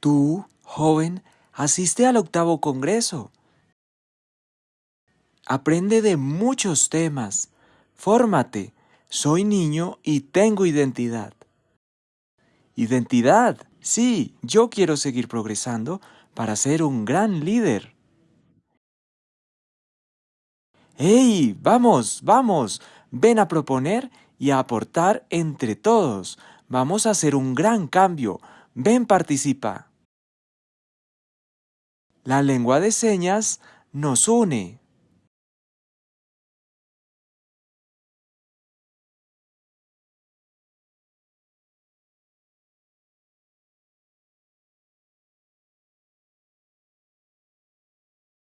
Tú, joven, asiste al octavo Congreso. Aprende de muchos temas. Fórmate. Soy niño y tengo identidad. Identidad. Sí, yo quiero seguir progresando para ser un gran líder. ¡Hey! Vamos, vamos. Ven a proponer y a aportar entre todos. Vamos a hacer un gran cambio. Ven, participa. La lengua de señas nos une.